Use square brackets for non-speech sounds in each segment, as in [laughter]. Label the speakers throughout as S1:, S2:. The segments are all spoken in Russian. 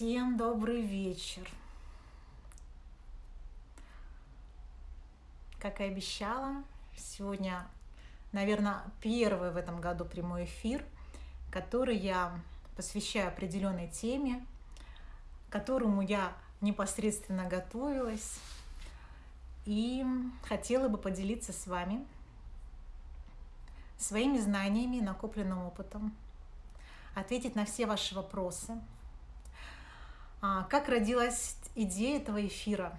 S1: Всем добрый вечер. Как и обещала, сегодня, наверное, первый в этом году прямой эфир, который я посвящаю определенной теме, которому я непосредственно готовилась и хотела бы поделиться с вами своими знаниями, накопленным опытом, ответить на все ваши вопросы – как родилась идея этого эфира?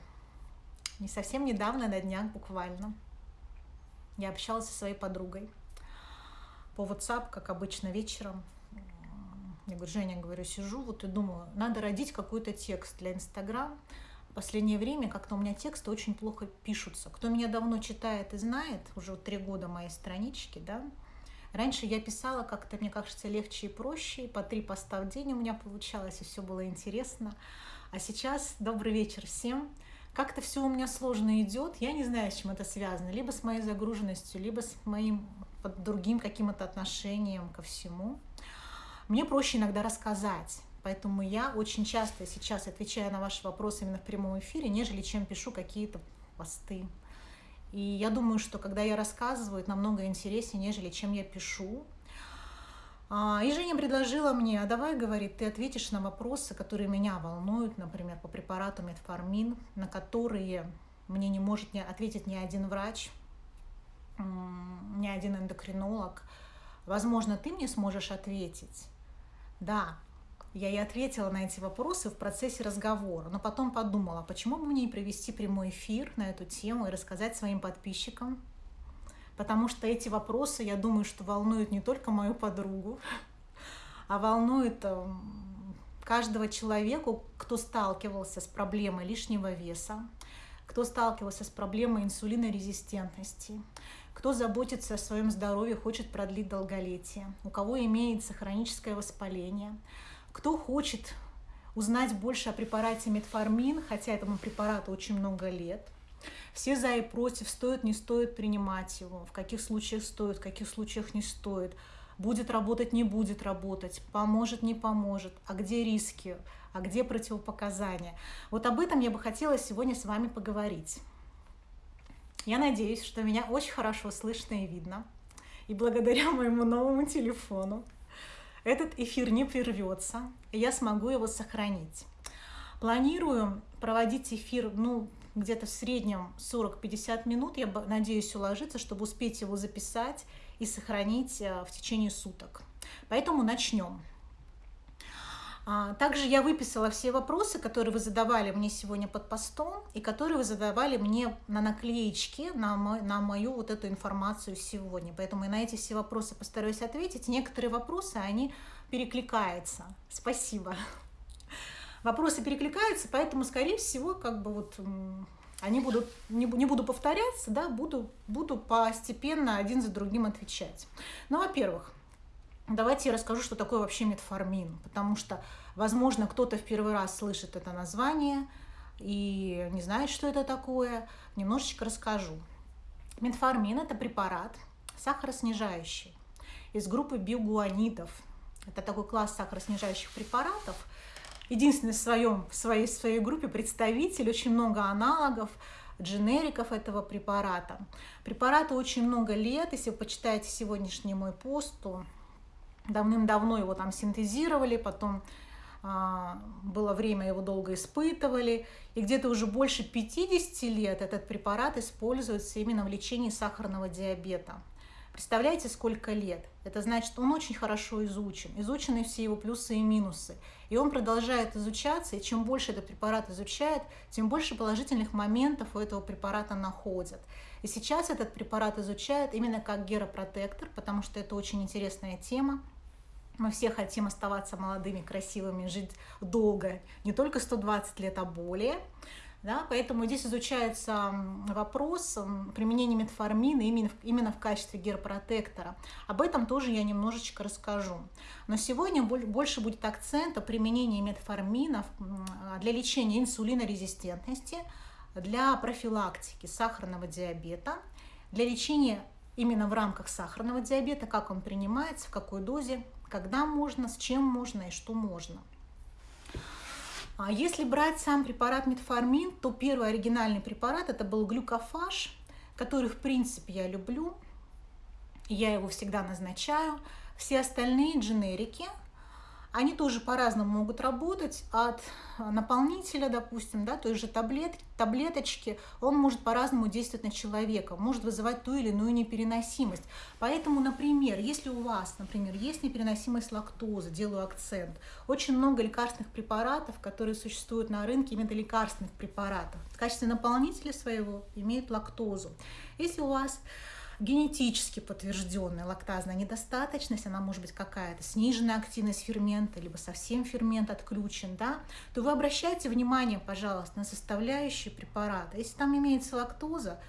S1: Не совсем недавно, на днях буквально. Я общалась со своей подругой по WhatsApp, как обычно, вечером. Я говорю, Женя, говорю, сижу вот и думаю, надо родить какой-то текст для Инстаграм. В последнее время как-то у меня тексты очень плохо пишутся. Кто меня давно читает и знает, уже три года моей странички, да, Раньше я писала как-то, мне кажется, легче и проще, по три поста в день у меня получалось, и все было интересно. А сейчас добрый вечер всем. Как-то все у меня сложно идет, я не знаю, с чем это связано, либо с моей загруженностью, либо с моим другим каким-то отношением ко всему. Мне проще иногда рассказать, Поэтому я очень часто сейчас отвечаю на ваши вопросы именно в прямом эфире, нежели чем пишу какие-то посты. И я думаю, что когда я рассказываю, это намного интереснее, нежели чем я пишу. А, и Женя предложила мне, а давай, говорит, ты ответишь на вопросы, которые меня волнуют, например, по препарату метформин, на которые мне не может ответить ни один врач, ни один эндокринолог. Возможно, ты мне сможешь ответить. Да, я и ответила на эти вопросы в процессе разговора, но потом подумала, почему бы мне не провести прямой эфир на эту тему и рассказать своим подписчикам, потому что эти вопросы, я думаю, что волнуют не только мою подругу, а волнуют эм, каждого человека, кто сталкивался с проблемой лишнего веса, кто сталкивался с проблемой инсулинорезистентности, кто заботится о своем здоровье, хочет продлить долголетие, у кого имеется хроническое воспаление – кто хочет узнать больше о препарате метформин, хотя этому препарату очень много лет, все за и против, стоит, не стоит принимать его, в каких случаях стоит, в каких случаях не стоит, будет работать, не будет работать, поможет, не поможет, а где риски, а где противопоказания. Вот об этом я бы хотела сегодня с вами поговорить. Я надеюсь, что меня очень хорошо слышно и видно. И благодаря моему новому телефону этот эфир не прервется, и я смогу его сохранить. Планирую проводить эфир, ну, где-то в среднем 40-50 минут. Я надеюсь уложиться, чтобы успеть его записать и сохранить э, в течение суток. Поэтому начнем. А, также я выписала все вопросы, которые вы задавали мне сегодня под постом и которые вы задавали мне на наклеечке на, мой, на мою вот эту информацию сегодня. Поэтому я на эти все вопросы постараюсь ответить. Некоторые вопросы, они перекликаются. Спасибо. Вопросы перекликаются, поэтому, скорее всего, как бы вот они будут, не, не буду повторяться, да, буду, буду постепенно один за другим отвечать. Ну, во-первых, Давайте я расскажу, что такое вообще метформин, потому что, возможно, кто-то в первый раз слышит это название и не знает, что это такое. Немножечко расскажу. Метформин – это препарат сахароснижающий из группы биогуанидов. Это такой класс сахароснижающих препаратов. Единственный в, своем, в своей, своей группе представитель, очень много аналогов, дженериков этого препарата. Препарату очень много лет, если вы почитаете сегодняшний мой пост, то давным-давно его там синтезировали, потом а, было время, его долго испытывали, и где-то уже больше 50 лет этот препарат используется именно в лечении сахарного диабета. Представляете, сколько лет? Это значит, он очень хорошо изучен, изучены все его плюсы и минусы. И он продолжает изучаться, и чем больше этот препарат изучает, тем больше положительных моментов у этого препарата находят. И сейчас этот препарат изучают именно как геропротектор, потому что это очень интересная тема. Мы все хотим оставаться молодыми, красивыми, жить долго, не только 120 лет, а более. Да, поэтому здесь изучается вопрос применения метформина именно, в качестве герпротектора. Об этом тоже я немножечко расскажу. Но сегодня больше будет акцент о применении метформина для лечения инсулинорезистентности, для профилактики сахарного диабета, для лечения именно в рамках сахарного диабета, как он принимается, в какой дозе, когда можно, с чем можно и что можно. А если брать сам препарат метформин, то первый оригинальный препарат это был глюкофаж, который в принципе я люблю. Я его всегда назначаю. Все остальные дженерики – они тоже по-разному могут работать от наполнителя, допустим, да, той же таблет, таблеточки, он может по-разному действовать на человека, может вызывать ту или иную непереносимость. Поэтому, например, если у вас, например, есть непереносимость лактозы, делаю акцент, очень много лекарственных препаратов, которые существуют на рынке, именно лекарственных препаратов, в качестве наполнителя своего имеют лактозу. Если у вас генетически подтвержденная лактазная недостаточность, она может быть какая-то сниженная активность фермента, либо совсем фермент отключен, да, то вы обращайте внимание, пожалуйста, на составляющие препарата. Если там имеется лактоза,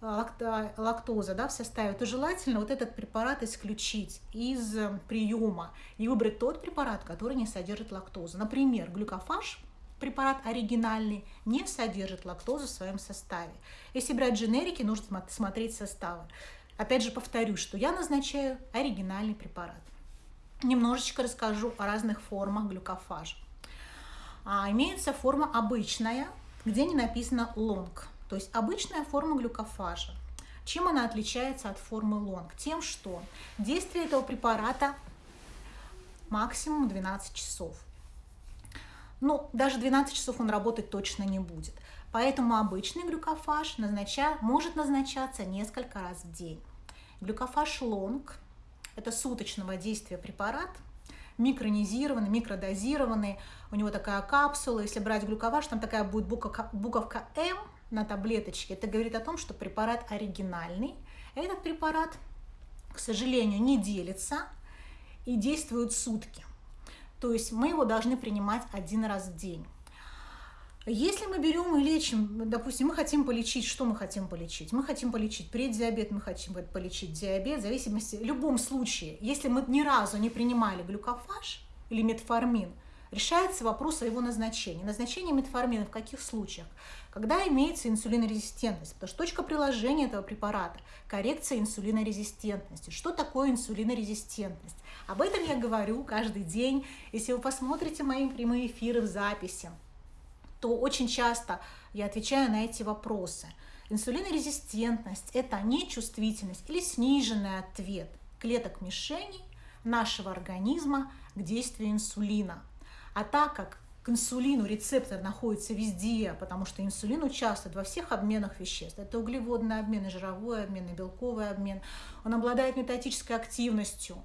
S1: лакта, лактоза да, в составе, то желательно вот этот препарат исключить из приема и выбрать тот препарат, который не содержит лактозу. Например, глюкофаж – препарат оригинальный не содержит лактозу в своем составе. Если брать дженерики, нужно смотреть составы. Опять же повторю, что я назначаю оригинальный препарат. Немножечко расскажу о разных формах глюкофажа. А, имеется форма обычная, где не написано лонг, то есть обычная форма глюкофажа. Чем она отличается от формы лонг? Тем, что действие этого препарата максимум 12 часов. Ну, даже 12 часов он работать точно не будет. Поэтому обычный глюкофаж назнача, может назначаться несколько раз в день. Глюкофаж лонг – это суточного действия препарат, микронизированный, микродозированный. У него такая капсула. Если брать глюкофаж, там такая будет буковка, буковка М на таблеточке. Это говорит о том, что препарат оригинальный. Этот препарат, к сожалению, не делится и действует сутки. То есть мы его должны принимать один раз в день. Если мы берем и лечим, допустим, мы хотим полечить, что мы хотим полечить? Мы хотим полечить преддиабет, мы хотим полечить диабет, в зависимости, в любом случае, если мы ни разу не принимали глюкофаж или метформин, решается вопрос о его назначении. Назначение метформина в каких случаях? Когда имеется инсулинорезистентность, потому что точка приложения этого препарата – коррекция инсулинорезистентности. Что такое инсулинорезистентность? Об этом я говорю каждый день. Если вы посмотрите мои прямые эфиры в записи, то очень часто я отвечаю на эти вопросы. Инсулинорезистентность – это нечувствительность или сниженный ответ клеток мишеней нашего организма к действию инсулина. А так как к инсулину рецептор находится везде, потому что инсулин участвует во всех обменах веществ. Это углеводный обмен, и жировой обмен, и белковый обмен. Он обладает метатической активностью.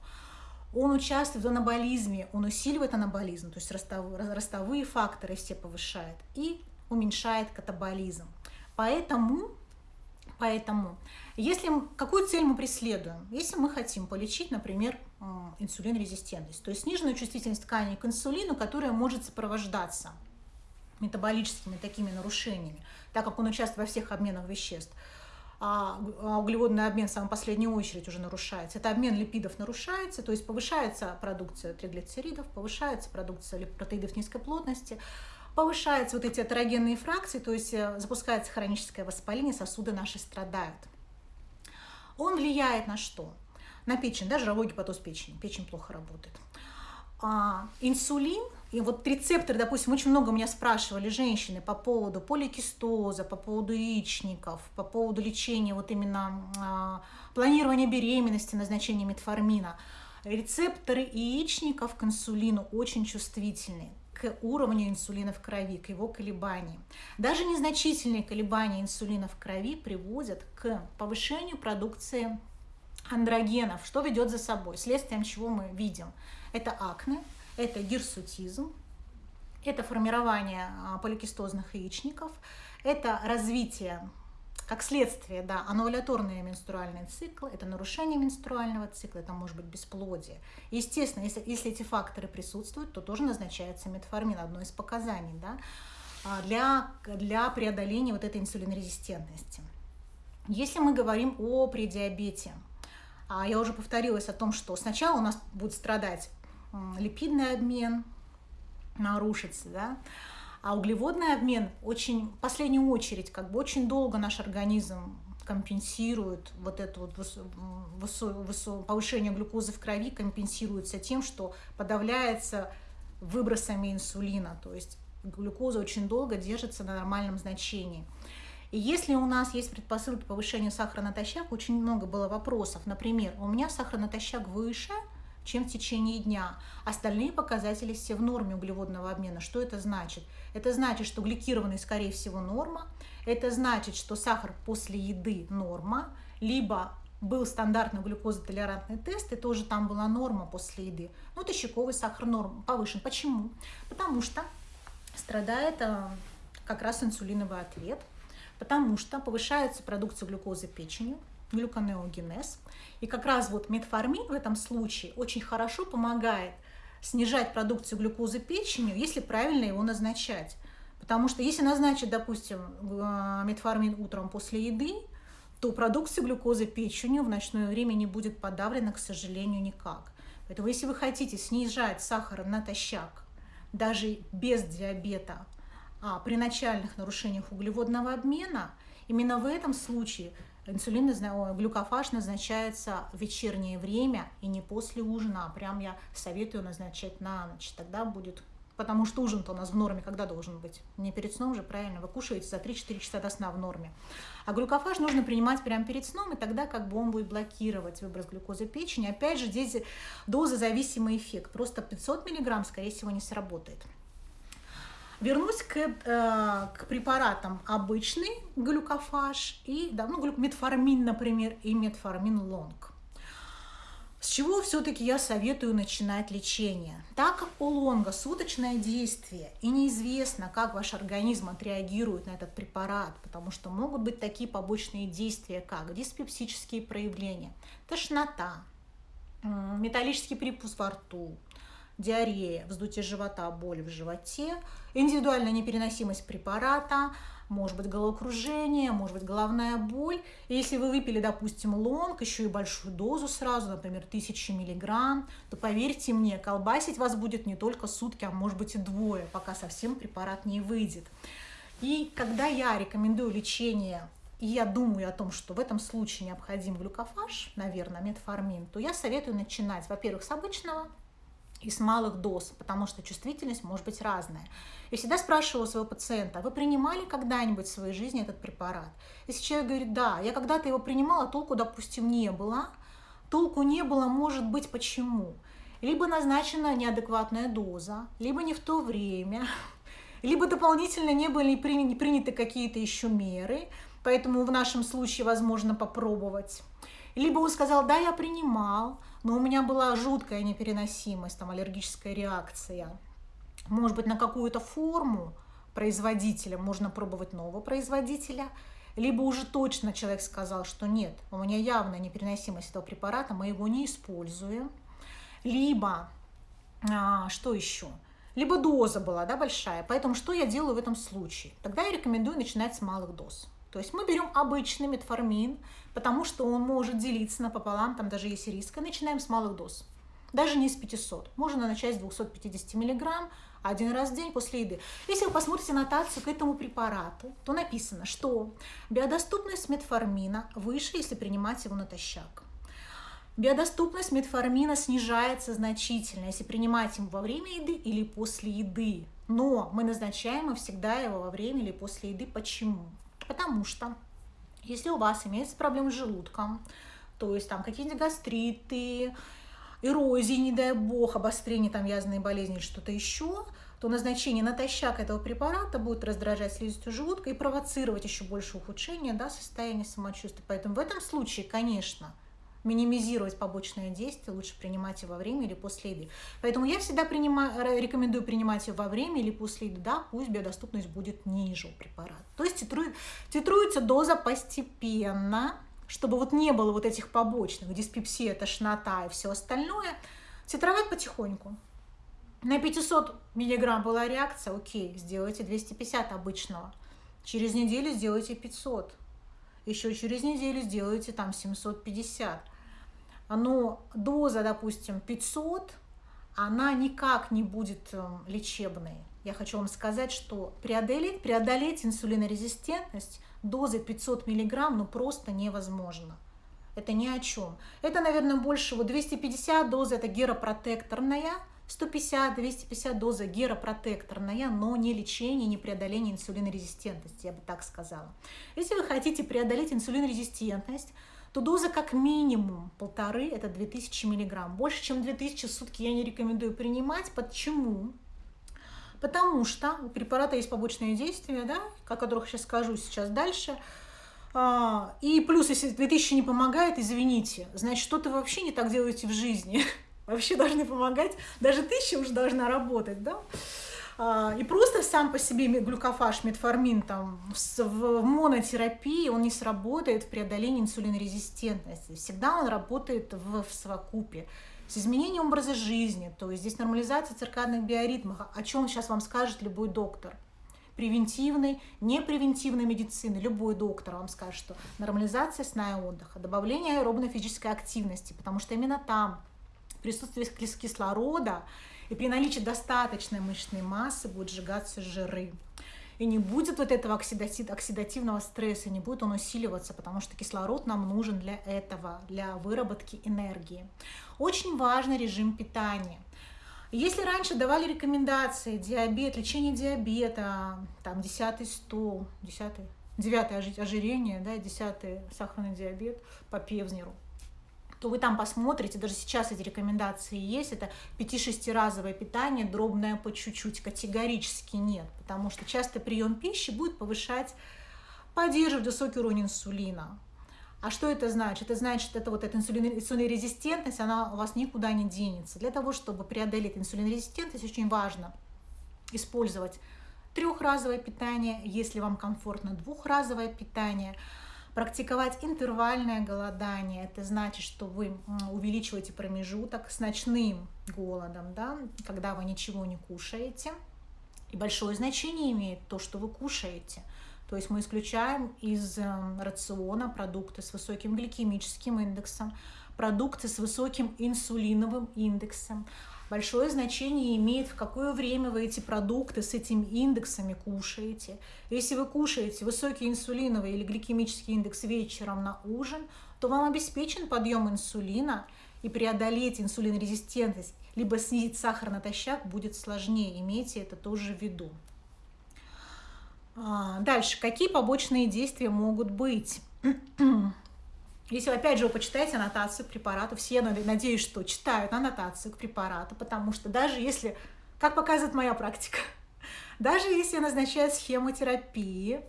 S1: Он участвует в анаболизме, он усиливает анаболизм, то есть ростовые, факторы все повышает и уменьшает катаболизм. Поэтому, поэтому если, какую цель мы преследуем? Если мы хотим полечить, например, инсулинорезистентность, то есть сниженную чувствительность тканей к инсулину, которая может сопровождаться метаболическими такими нарушениями, так как он участвует во всех обменах веществ, а, а углеводный обмен в самую последнюю очередь уже нарушается. Это обмен липидов нарушается, то есть повышается продукция триглицеридов, повышается продукция протеидов низкой плотности, повышаются вот эти атерогенные фракции, то есть э, запускается хроническое воспаление, сосуды наши страдают. Он влияет на что? На печень, да, жировой гепатоз печени. Печень плохо работает. А, инсулин, и вот рецепторы, допустим, очень много меня спрашивали женщины по поводу поликистоза, по поводу яичников, по поводу лечения вот именно а, планирования беременности, назначения метформина. Рецепторы яичников к инсулину очень чувствительны к уровню инсулина в крови, к его колебаниям. Даже незначительные колебания инсулина в крови приводят к повышению продукции андрогенов, что ведет за собой, следствием чего мы видим. Это акне, это гирсутизм, это формирование а, поликистозных яичников, это развитие как следствие, да, аннуляторный менструальный цикл, это нарушение менструального цикла, это может быть бесплодие. Естественно, если, если эти факторы присутствуют, то тоже назначается метформин, одно из показаний, да, а, для, для преодоления вот этой инсулинорезистентности. Если мы говорим о предиабете, а, я уже повторилась о том, что сначала у нас будет страдать липидный обмен, нарушится, да, а углеводный обмен очень, в последнюю очередь, как бы очень долго наш организм компенсирует вот это вот высо, высо, повышение глюкозы в крови компенсируется тем, что подавляется выбросами инсулина. То есть глюкоза очень долго держится на нормальном значении. И если у нас есть предпосылки повышения сахара натощак, очень много было вопросов. Например, у меня сахар натощак выше, чем в течение дня. Остальные показатели все в норме углеводного обмена. Что это значит? Это значит, что гликированный, скорее всего, норма. Это значит, что сахар после еды норма. Либо был стандартный глюкозотолерантный тест, и тоже там была норма после еды. Ну, тощаковый сахар норм повышен. Почему? Потому что страдает а, как раз инсулиновый ответ, потому что повышается продукция глюкозы печенью, глюконеогенез. И как раз вот метформин в этом случае очень хорошо помогает снижать продукцию глюкозы печенью, если правильно его назначать. Потому что если назначить, допустим, а, метформин утром после еды, то продукция глюкозы печенью в ночное время не будет подавлена, к сожалению, никак. Поэтому если вы хотите снижать сахар натощак, даже без диабета, а при начальных нарушениях углеводного обмена, именно в этом случае инсулин, глюкофаж назначается в вечернее время и не после ужина, а прям я советую назначать на ночь. Тогда будет потому что ужин-то у нас в норме когда должен быть? Не перед сном же, правильно, вы кушаете за 3-4 часа до сна в норме. А глюкофаж нужно принимать прямо перед сном, и тогда как бы он будет блокировать выброс глюкозы печени. Опять же, здесь дозозависимый эффект. Просто 500 мг, скорее всего, не сработает. Вернусь к, э, к препаратам обычный глюкофаж и да, ну, метформин, например, и метформин лонг. С чего все-таки я советую начинать лечение? Так как у лонга суточное действие и неизвестно, как ваш организм отреагирует на этот препарат, потому что могут быть такие побочные действия, как диспепсические проявления, тошнота, металлический припуск во рту, диарея, вздутие живота, боль в животе, индивидуальная непереносимость препарата, может быть головокружение, может быть головная боль. И если вы выпили, допустим, лонг, еще и большую дозу сразу, например, 1000 миллиграмм, то поверьте мне, колбасить вас будет не только сутки, а может быть и двое, пока совсем препарат не выйдет. И когда я рекомендую лечение и я думаю о том, что в этом случае необходим глюкофаж, наверное, метформин, то я советую начинать, во-первых, с обычного и с малых доз, потому что чувствительность может быть разная. Я всегда спрашивала своего пациента, вы принимали когда-нибудь в своей жизни этот препарат? Если человек говорит, да, я когда-то его принимала, толку, допустим, не было. Толку не было, может быть, почему? Либо назначена неадекватная доза, либо не в то время, [laughs] либо дополнительно не были приняты какие-то еще меры, поэтому в нашем случае возможно попробовать. Либо он сказал, да, я принимал, но у меня была жуткая непереносимость, там аллергическая реакция. Может быть, на какую-то форму производителя можно пробовать нового производителя, либо уже точно человек сказал, что нет, у меня явная непереносимость этого препарата, мы его не используем. Либо, а, что еще? Либо доза была да, большая. Поэтому что я делаю в этом случае? Тогда я рекомендую начинать с малых доз. То есть мы берем обычный метформин, потому что он может делиться напополам, там даже есть риск, и начинаем с малых доз. Даже не с 500. Можно начать с 250 миллиграмм один раз в день после еды. Если вы посмотрите нотацию к этому препарату, то написано, что биодоступность метформина выше, если принимать его натощак. Биодоступность метформина снижается значительно, если принимать его во время еды или после еды. Но мы назначаем всегда его во время или после еды. Почему? Потому что если у вас имеются проблемы с желудком, то есть там какие-то гастриты, эрозии, не дай бог, обострение там язвенной болезни или что-то еще, то назначение натощак этого препарата будет раздражать слизистую желудка и провоцировать еще больше ухудшения да, состояния самочувствия. Поэтому в этом случае, конечно, минимизировать побочное действие, лучше принимать его во время или после еды. Поэтому я всегда принимаю, рекомендую принимать его во время или после еды, да, пусть биодоступность будет ниже у препарата. То есть титрует, титруется доза постепенно, чтобы вот не было вот этих побочных, диспепсия, тошнота и все остальное, титровать потихоньку. На 500 миллиграмм была реакция, окей, сделайте 250 обычного. Через неделю сделайте 500. Еще через неделю сделайте там 750 но доза, допустим, 500, она никак не будет эм, лечебной. Я хочу вам сказать, что преодолеть, преодолеть инсулинорезистентность дозой 500 миллиграмм ну просто невозможно. Это ни о чем. Это, наверное, больше вот 250 доз, это геропротекторная, 150-250 доза геропротекторная, но не лечение, не преодоление инсулинорезистентности, я бы так сказала. Если вы хотите преодолеть инсулинорезистентность, то доза как минимум полторы, это 2000 миллиграмм. Больше, чем 2000 в сутки я не рекомендую принимать. Почему? Потому что у препарата есть побочные действия, да, о которых сейчас скажу сейчас дальше. А, и плюс, если 2000 не помогает, извините, значит, что-то вообще не так делаете в жизни. [laughs] Вообще должны помогать, даже тысяча уже должна работать, да. А, и просто сам по себе глюкофаж, метформин там, в монотерапии он не сработает в преодолении инсулинорезистентности. Всегда он работает в, в совокупе с изменением образа жизни, то есть здесь нормализация циркадных биоритмов, о чем сейчас вам скажет любой доктор. Превентивной, непревентивной медицины, любой доктор вам скажет, что нормализация сна и отдыха, добавление аэробной физической активности, потому что именно там присутствие кислорода и при наличии достаточной мышечной массы будут сжигаться жиры. И не будет вот этого оксидативного стресса, не будет он усиливаться, потому что кислород нам нужен для этого, для выработки энергии. Очень важный режим питания. Если раньше давали рекомендации, диабет, лечение диабета, там 10 стол, 10 9 ожирение, да, 10 сахарный диабет по Певзнеру, то вы там посмотрите, даже сейчас эти рекомендации есть, это 5-6 разовое питание, дробное по чуть-чуть, категорически нет, потому что частый прием пищи будет повышать, поддерживать высокий уровень инсулина. А что это значит? Это значит, что это вот эта инсулинорезистентность, она у вас никуда не денется. Для того, чтобы преодолеть инсулинорезистентность, очень важно использовать трехразовое питание, если вам комфортно двухразовое питание – Практиковать интервальное голодание, это значит, что вы увеличиваете промежуток с ночным голодом, да, когда вы ничего не кушаете. И большое значение имеет то, что вы кушаете. То есть мы исключаем из эм, рациона продукты с высоким гликемическим индексом, продукты с высоким инсулиновым индексом, большое значение имеет, в какое время вы эти продукты с этими индексами кушаете. Если вы кушаете высокий инсулиновый или гликемический индекс вечером на ужин, то вам обеспечен подъем инсулина, и преодолеть инсулинорезистентность, либо снизить сахар натощак будет сложнее. Имейте это тоже в виду. А, дальше. Какие побочные действия могут быть? Если, опять же, вы почитаете аннотацию к препарату, все, надеюсь, что читают аннотацию к препарату, потому что даже если, как показывает моя практика, [laughs] даже если я назначаю схему терапии,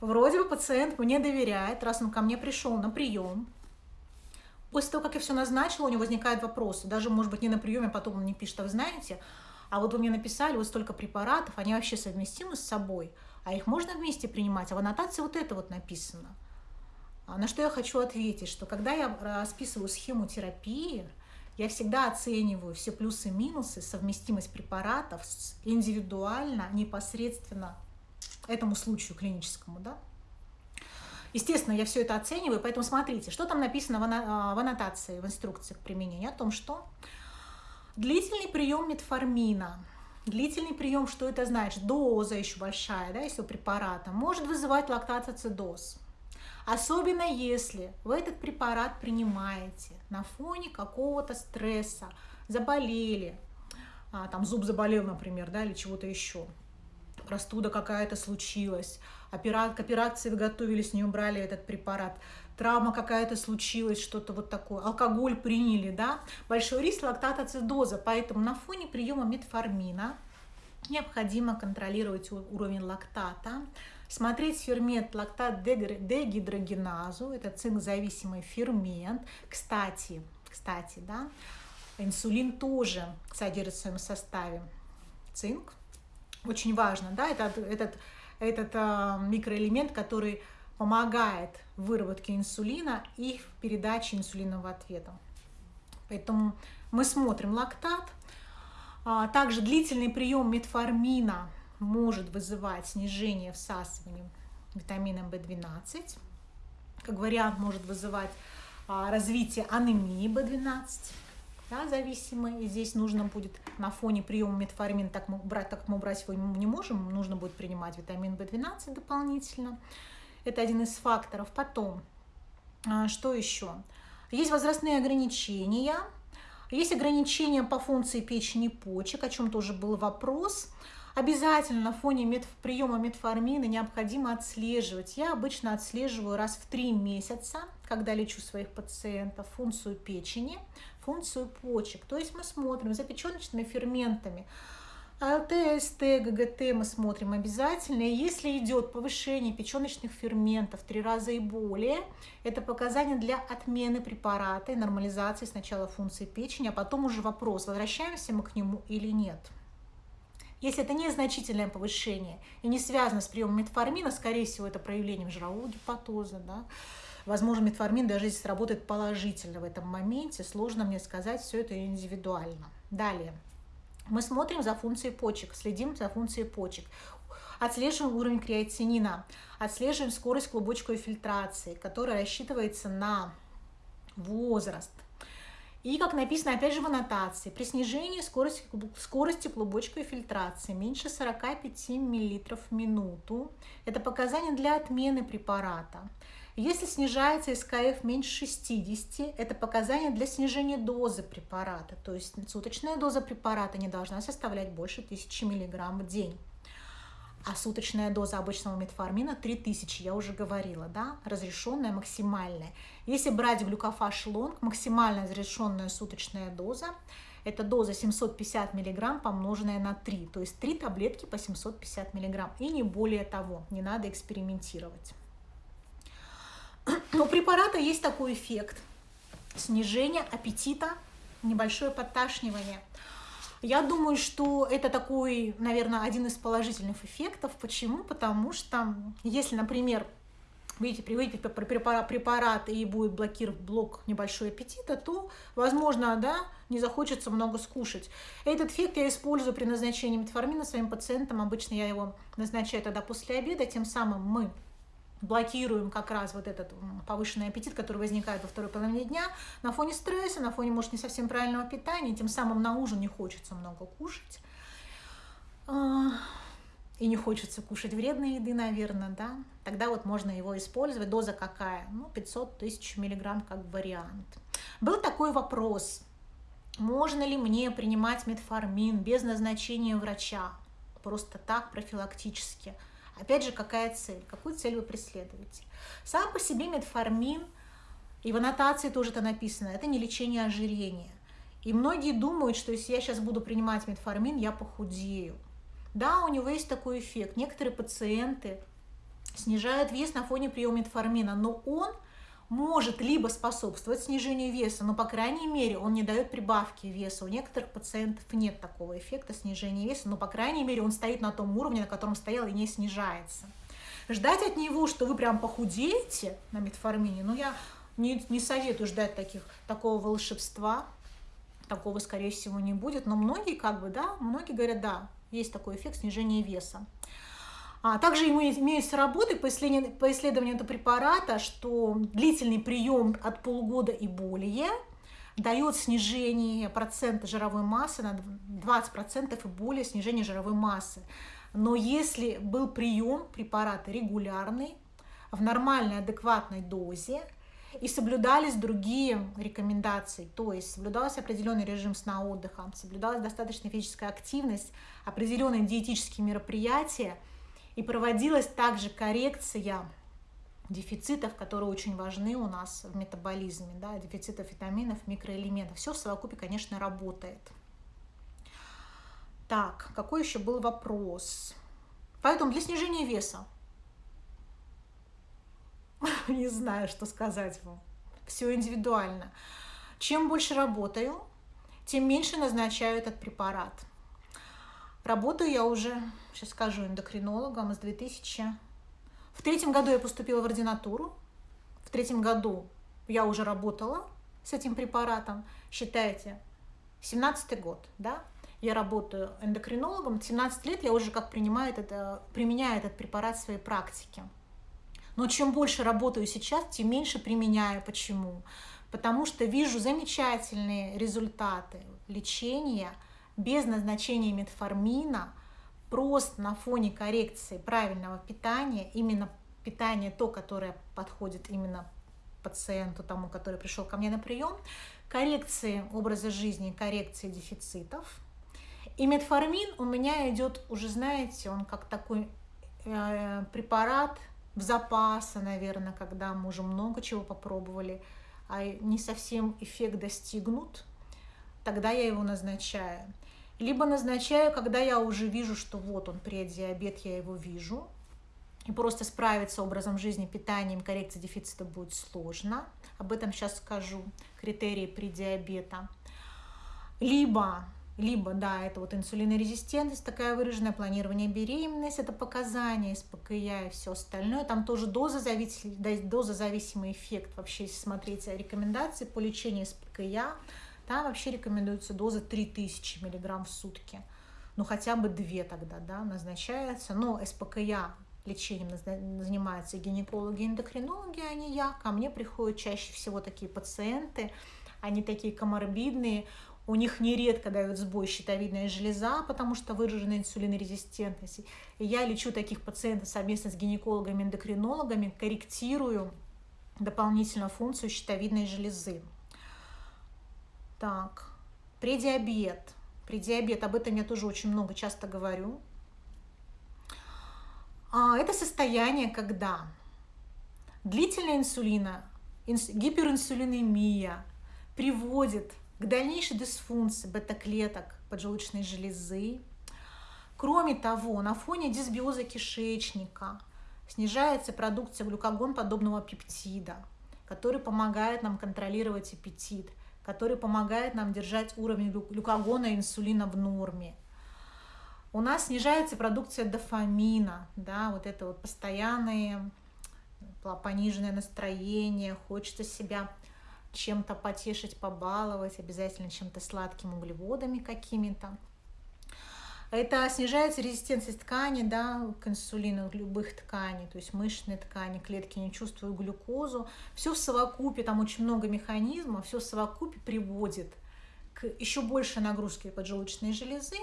S1: вроде бы пациент мне доверяет, раз он ко мне пришел на прием, после того, как я все назначила, у него возникают вопросы, даже, может быть, не на приеме, а потом он мне пишет, а вы знаете, а вот вы мне написали вот столько препаратов, они вообще совместимы с собой, а их можно вместе принимать, а в аннотации вот это вот написано – на что я хочу ответить, что когда я расписываю схему терапии, я всегда оцениваю все плюсы и минусы, совместимость препаратов индивидуально, непосредственно этому случаю клиническому. Да? Естественно, я все это оцениваю, поэтому смотрите, что там написано в а, аннотации, в инструкции к применению, о том, что длительный прием метформина, длительный прием, что это значит, доза еще большая, да, если препарата, может вызывать лактацицидоз. Особенно если вы этот препарат принимаете на фоне какого-то стресса, заболели, а, там зуб заболел, например, да, или чего-то еще, простуда какая-то случилась, опера... к операции готовились, не убрали этот препарат, травма какая-то случилась, что-то вот такое, алкоголь приняли, да, большой риск лактатоцидоза, поэтому на фоне приема метформина необходимо контролировать уровень лактата, смотреть фермент лактат дегидрогеназу, это цинк-зависимый фермент. Кстати, кстати, да, инсулин тоже содержит в своем составе цинк. Очень важно, да, этот, этот, этот а, микроэлемент, который помогает в выработке инсулина и в передаче инсулинового ответа. Поэтому мы смотрим лактат. А, также длительный прием метформина может вызывать снижение всасывания витамина В12. Как вариант может вызывать а, развитие анемии В12, да, зависимой. И здесь нужно будет на фоне приема метформина, так мы брать, так мы брать его не можем, нужно будет принимать витамин В12 дополнительно. Это один из факторов. Потом, а, что еще? Есть возрастные ограничения, Есть ограничения по функции печени и почек, о чем тоже был вопрос. Обязательно на фоне мет... приема метформина необходимо отслеживать. Я обычно отслеживаю раз в три месяца, когда лечу своих пациентов, функцию печени, функцию почек. То есть мы смотрим за печеночными ферментами, АЛТ, СТ, ГГТ мы смотрим обязательно. И если идет повышение печеночных ферментов три раза и более, это показание для отмены препарата и нормализации сначала функции печени, а потом уже вопрос, возвращаемся мы к нему или нет. Если это незначительное повышение и не связано с приемом метформина, скорее всего, это проявлением жирового гепатоза, да, Возможно, метформин даже здесь работает положительно в этом моменте. Сложно мне сказать, все это индивидуально. Далее. Мы смотрим за функцией почек, следим за функцией почек. Отслеживаем уровень креатинина, отслеживаем скорость клубочковой фильтрации, которая рассчитывается на возраст. И, как написано, опять же, в аннотации, при снижении скорости, скорости клубочковой фильтрации меньше 45 мл в минуту, это показание для отмены препарата. Если снижается СКФ меньше 60, это показание для снижения дозы препарата. То есть суточная доза препарата не должна составлять больше 1000 мг в день. А суточная доза обычного метформина 3000, я уже говорила, да, разрешенная максимальная. Если брать глюкофаж лонг, максимальная разрешенная суточная доза, это доза 750 мг помноженная на 3, то есть 3 таблетки по 750 мг и не более того, не надо экспериментировать. У препарата есть такой эффект. Снижение аппетита, небольшое подташнивание. Я думаю, что это такой, наверное, один из положительных эффектов. Почему? Потому что если, например, приводите препарат, препарат и будет блокировать блок небольшой аппетита, то, возможно, да, не захочется много скушать. Этот эффект я использую при назначении метформина своим пациентам. Обычно я его назначаю тогда после обеда, тем самым мы блокируем как раз вот этот повышенный аппетит, который возникает во второй половине дня на фоне стресса, на фоне, может, не совсем правильного питания, тем самым на ужин не хочется много кушать. А, и не хочется кушать вредной еды, наверное, да, тогда вот можно его использовать. Доза какая? Ну, 500 тысяч миллиграмм как вариант. Был такой вопрос, можно ли мне принимать метформин без назначения врача, просто так, профилактически – Опять же, какая цель? Какую цель вы преследуете? Сам по себе метформин, и в аннотации тоже это написано, это не лечение ожирения. И многие думают, что если я сейчас буду принимать метформин, я похудею. Да, у него есть такой эффект. Некоторые пациенты снижают вес на фоне приема метформина, но он – может либо способствовать снижению веса, но, по крайней мере, он не дает прибавки веса. У некоторых пациентов нет такого эффекта снижения веса, но, по крайней мере, он стоит на том уровне, на котором стоял и не снижается. Ждать от него, что вы прям похудеете на метформине, ну, я не, не советую ждать таких, такого волшебства, такого, скорее всего, не будет, но многие, как бы, да, многие говорят, да, есть такой эффект снижения веса. А также имеются работы по исследованию, по исследованию этого препарата, что длительный прием от полугода и более дает снижение процента жировой массы на 20% и более снижение жировой массы. Но если был прием препарата регулярный, в нормальной, адекватной дозе, и соблюдались другие рекомендации, то есть соблюдался определенный режим сна отдыха, соблюдалась достаточная физическая активность, определенные диетические мероприятия – и проводилась также коррекция дефицитов, которые очень важны у нас в метаболизме, да, дефицитов витаминов, микроэлементов. Все в совокупе, конечно, работает. Так, какой еще был вопрос? Поэтому для снижения веса. [laughs] Не знаю, что сказать вам. Все индивидуально. Чем больше работаю, тем меньше назначаю этот препарат. Работаю я уже, сейчас скажу, эндокринологом с 2000. В третьем году я поступила в ординатуру. В третьем году я уже работала с этим препаратом. Считайте, 17 год, да? Я работаю эндокринологом. 17 лет я уже как принимаю этот, применяю этот препарат в своей практике. Но чем больше работаю сейчас, тем меньше применяю. Почему? Потому что вижу замечательные результаты лечения – без назначения метформина, просто на фоне коррекции правильного питания, именно питание то, которое подходит именно пациенту, тому, который пришел ко мне на прием, коррекции образа жизни, коррекции дефицитов. И метформин у меня идет уже, знаете, он как такой э, препарат в запасы, наверное, когда мы уже много чего попробовали, а не совсем эффект достигнут, тогда я его назначаю. Либо назначаю, когда я уже вижу, что вот он, преддиабет, я его вижу, и просто справиться образом жизни, питанием, коррекцией дефицита будет сложно. Об этом сейчас скажу, критерии предиабета. Либо, либо, да, это вот инсулинорезистентность такая выраженная, планирование беременности, это показания СПКЯ и все остальное. Там тоже дозозависимый, дозозависимый эффект. Вообще, если смотреть рекомендации по лечению СПКЯ, там вообще рекомендуется доза 3000 мг в сутки. Ну, хотя бы две тогда, да, назначается. Но СПКЯ лечением занимаются гинекологи, эндокринологи, а не я. Ко мне приходят чаще всего такие пациенты, они такие коморбидные, у них нередко дают сбой щитовидная железа, потому что выражена инсулинорезистентность. И я лечу таких пациентов совместно с гинекологами, эндокринологами, корректирую дополнительно функцию щитовидной железы. Так, предиабет. Предиабет, об этом я тоже очень много часто говорю. А, это состояние, когда длительная инсулина, гиперинсулинемия приводит к дальнейшей дисфункции бета-клеток поджелудочной железы. Кроме того, на фоне дисбиоза кишечника снижается продукция глюкогон подобного пептида, который помогает нам контролировать аппетит, который помогает нам держать уровень глюкогона и инсулина в норме – у нас снижается продукция дофамина, да, вот это вот постоянное пониженное настроение, хочется себя чем-то потешить, побаловать, обязательно чем-то сладким углеводами какими-то. Это снижается резистентность ткани да, к инсулину любых тканей, то есть мышечные ткани, клетки не чувствуют глюкозу. Все в совокупе, там очень много механизмов, все в совокупе приводит к еще большей нагрузке поджелудочной железы,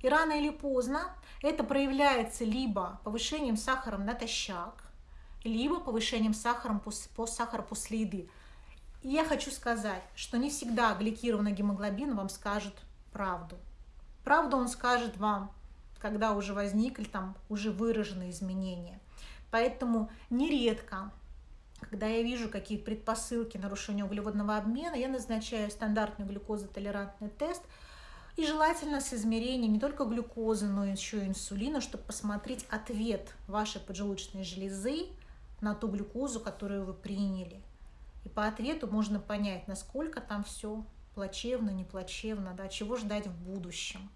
S1: и рано или поздно это проявляется либо повышением сахара натощак, либо повышением сахара по сахара после еды. И я хочу сказать, что не всегда гликированный гемоглобин вам скажет правду. Правду он скажет вам, когда уже возникли там уже выраженные изменения. Поэтому нередко, когда я вижу какие предпосылки нарушения углеводного обмена, я назначаю стандартный глюкозотолерантный тест – и желательно с измерением не только глюкозы, но еще и инсулина, чтобы посмотреть ответ вашей поджелудочной железы на ту глюкозу, которую вы приняли. И по ответу можно понять, насколько там все плачевно, не плачевно, да, чего ждать в будущем.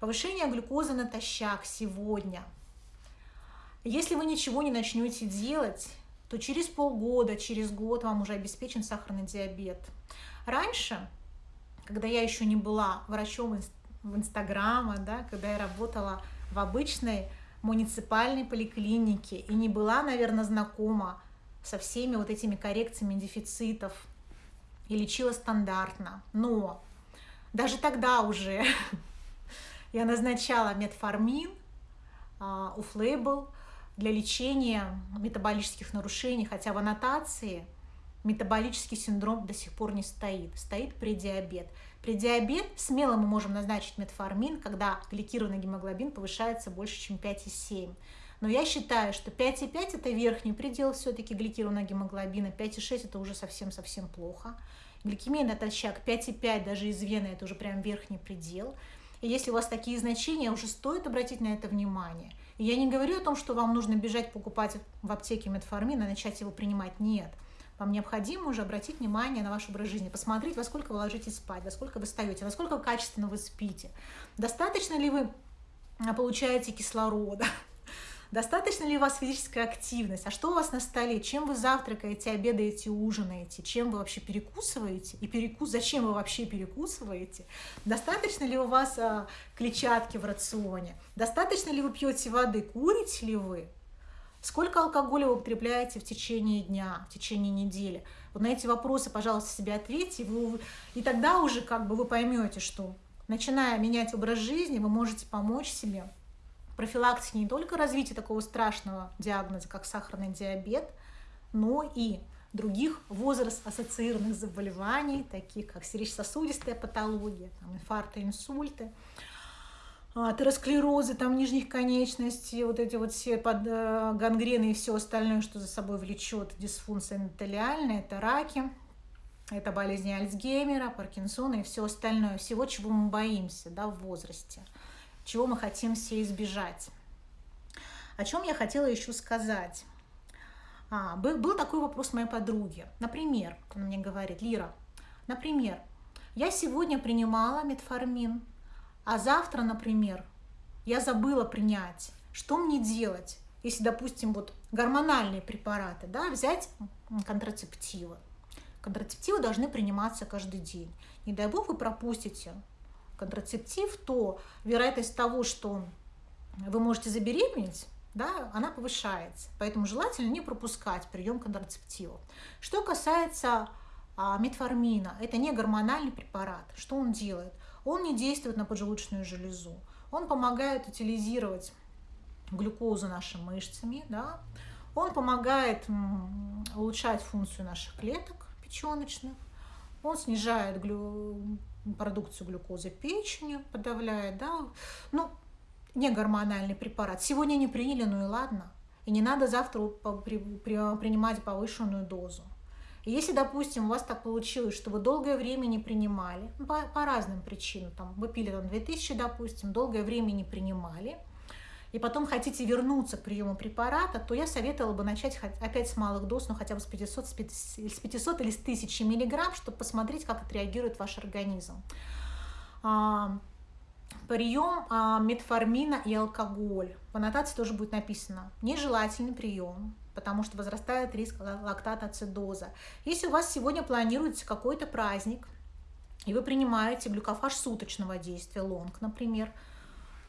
S1: Повышение глюкозы натощак сегодня. Если вы ничего не начнете делать, то через полгода, через год вам уже обеспечен сахарный диабет. Раньше когда я еще не была врачом в Инстаграма, да, когда я работала в обычной муниципальной поликлинике и не была, наверное, знакома со всеми вот этими коррекциями дефицитов и лечила стандартно. Но даже тогда уже [laughs] я назначала метформин, а, уфлейбл для лечения метаболических нарушений, хотя в аннотации метаболический синдром до сих пор не стоит, стоит предиабет. Предиабет смело мы можем назначить метформин, когда гликированный гемоглобин повышается больше, чем 5,7. Но я считаю, что 5,5 это верхний предел все-таки гликированного гемоглобина, 5,6 это уже совсем-совсем плохо. Гликемия натощак 5,5 даже из вены это уже прям верхний предел. И если у вас такие значения, уже стоит обратить на это внимание. И я не говорю о том, что вам нужно бежать покупать в аптеке метформин и начать его принимать. Нет. Вам необходимо уже обратить внимание на ваш образ жизни, посмотреть, во сколько вы ложитесь спать, во сколько вы встаете, насколько качественно вы спите, достаточно ли вы а, получаете кислорода, Достаточно ли у вас физическая активность? А что у вас на столе? Чем вы завтракаете, обедаете, ужинаете? Чем вы вообще перекусываете? И перекус... зачем вы вообще перекусываете? Достаточно ли у вас а, клетчатки в рационе? Достаточно ли вы пьете воды? Курите ли вы? Сколько алкоголя вы употребляете в течение дня, в течение недели? Вот на эти вопросы, пожалуйста, себе ответьте, вы, и тогда уже как бы вы поймете, что начиная менять образ жизни, вы можете помочь себе профилактике не только развития такого страшного диагноза, как сахарный диабет, но и других возраст-ассоциированных заболеваний, таких как сердечно-сосудистая патология, там, инфаркты, инсульты, атеросклерозы там нижних конечностей, вот эти вот все под, э, гангрены и все остальное, что за собой влечет дисфункция эндотелиальная, это раки, это болезни Альцгеймера, Паркинсона и все остальное, всего, чего мы боимся да, в возрасте, чего мы хотим все избежать. О чем я хотела еще сказать? А, был, был такой вопрос моей подруги. Например, она мне говорит, Лира, например, я сегодня принимала метформин, а завтра, например, я забыла принять. Что мне делать, если, допустим, вот гормональные препараты, да, взять контрацептивы. Контрацептивы должны приниматься каждый день. Не дай бог вы пропустите контрацептив, то вероятность того, что вы можете забеременеть, да, она повышается. Поэтому желательно не пропускать прием контрацептивов. Что касается а, метформина, это не гормональный препарат. Что он делает? Он не действует на поджелудочную железу. Он помогает утилизировать глюкозу нашими мышцами, да? он помогает улучшать функцию наших клеток печеночных, он снижает глю... продукцию глюкозы печени, подавляет, да, ну, не гормональный препарат. Сегодня не приняли, ну и ладно. И не надо завтра принимать повышенную дозу. И если, допустим, у вас так получилось, что вы долгое время не принимали, по, по разным причинам, там, вы пили там 2000, допустим, долгое время не принимали, и потом хотите вернуться к приему препарата, то я советовала бы начать опять с малых доз, ну хотя бы с 500, с 500 или с 1000 миллиграмм, чтобы посмотреть, как отреагирует ваш организм. А, прием а, метформина и алкоголь. В аннотации тоже будет написано. Нежелательный прием, потому что возрастает риск лактатоацидоза. Если у вас сегодня планируется какой-то праздник, и вы принимаете глюкофаж суточного действия, лонг, например,